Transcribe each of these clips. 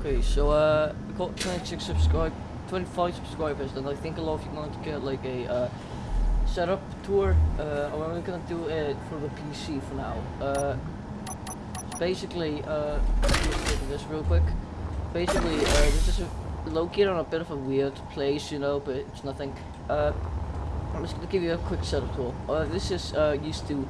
Okay, so uh, we got 26 subscribe, 25 subscribers, and I think a lot of you want to get like a uh, setup tour. Uh, I'm only gonna do it for the PC for now. Uh, basically, uh, this real quick. Basically, uh, this is a, located on a bit of a weird place, you know, but it's nothing. Uh, I'm just gonna give you a quick setup tour. Uh, this is uh, used to.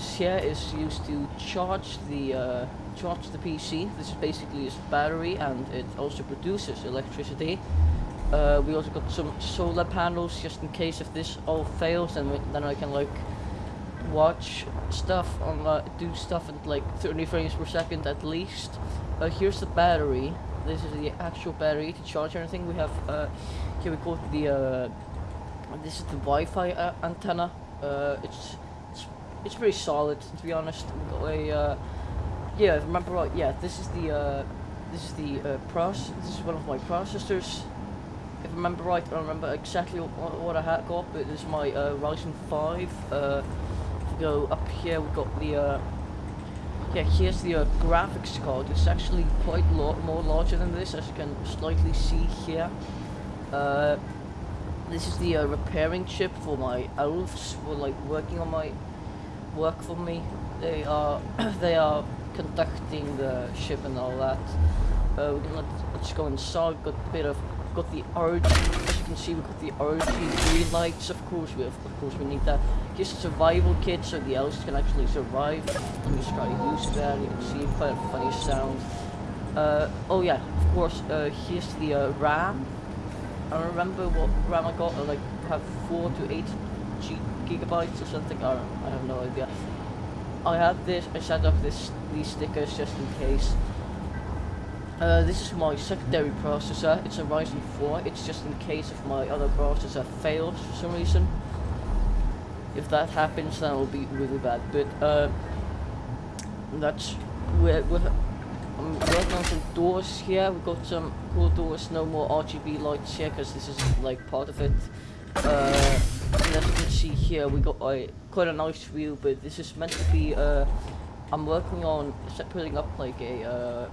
Here is used to charge the uh, charge the PC. This is basically its battery, and it also produces electricity. Uh, we also got some solar panels just in case if this all fails, then then I can like watch stuff on uh, do stuff at like 30 frames per second at least. Uh, here's the battery. This is the actual battery to charge anything. We have uh, here we got the uh, this is the Wi-Fi uh, antenna. Uh, it's it's pretty solid to be honest. A uh, yeah, remember right. Yeah, this is the uh, this is the uh, process. This is one of my processors. If I remember right, I don't remember exactly what, I had got, but this is my uh, Ryzen 5. Uh, go up here, we've got the uh, yeah. Here's the uh, graphics card. It's actually quite lot more larger than this, as you can slightly see here. Uh, this is the uh, repairing chip for my elves for like working on my work for me. They are they are conducting the ship and all that. Uh, can let, let's go inside. Got a bit of got the RG. As you can see, we've got the RG green lights. Of course, we have, of course we need that. Here's a survival kit so the elves can actually survive. Let me just try to use that. You can see quite a funny sound. Uh, oh yeah, of course. Uh, here's the uh, RAM. I remember what RAM I got. I like have four to eight gigabytes or something. I don't. I have no idea. I have this. I set up this these stickers just in case. Uh, this is my secondary processor. It's a Ryzen 4. It's just in case if my other processor fails for some reason. If that happens, then it'll be really bad. But uh, that's we're, we're I'm working on some doors here. We've got some cool doors. No more RGB lights here because this is like part of it. Uh, see here, we got a quite a nice view. But this is meant to be. Uh, I'm working on putting up like a uh,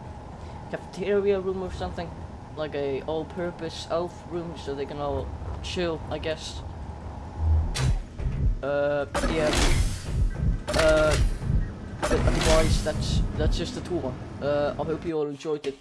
cafeteria room or something, like a all-purpose elf room, so they can all chill, I guess. Uh, yeah. Uh, but otherwise, that's that's just a tour. Uh, I hope you all enjoyed it.